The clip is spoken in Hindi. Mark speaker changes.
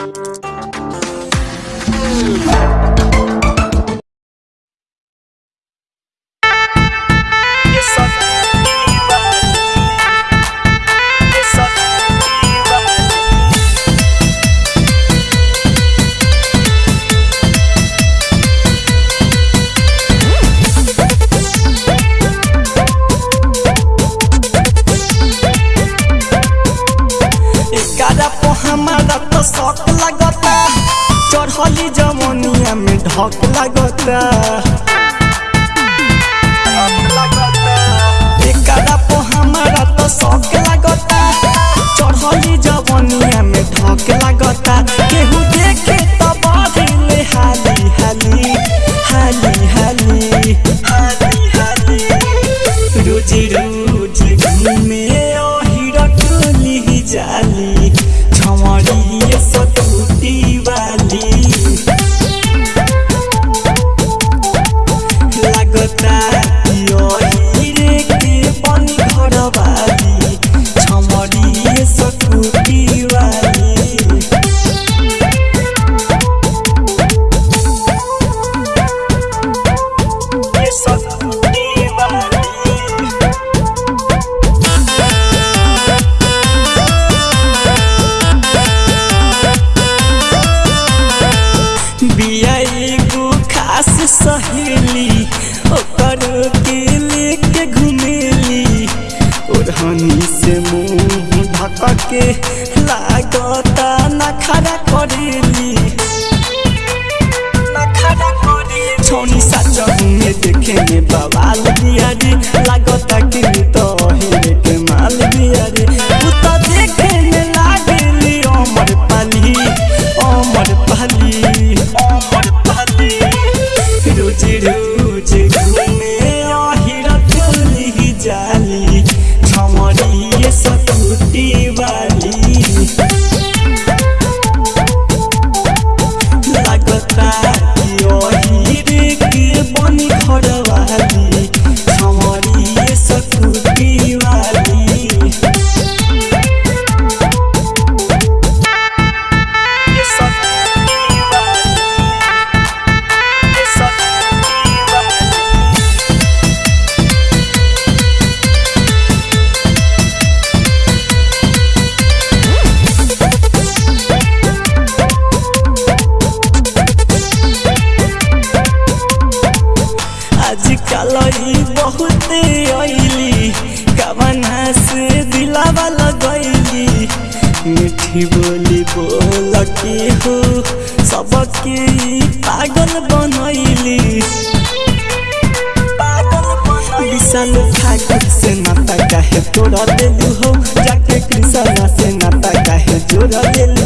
Speaker 1: Thank you. एकरा पे हमारा तो शौक लगता। चढ़ली जमनिया में ढक लगता। तो जमनिया में ढक लगता। तो जाली। बिया एगो खास सहेली ओकर के लेके घुमेली ओढ़नी से मुँह ढक के लागता करेली। नखरा करेली। छोनी साचा में देखे में बवाल बिया आजकल ई बहुते अइली कवना दिलावा लगैली। मीठी बोली बोल के हो, सबके पागल बनैली। विशाल ठाकुर से नाता काहे तोड़ा देलू हो? जाके कृष्णा से नाता काहे जोड़ा देलू?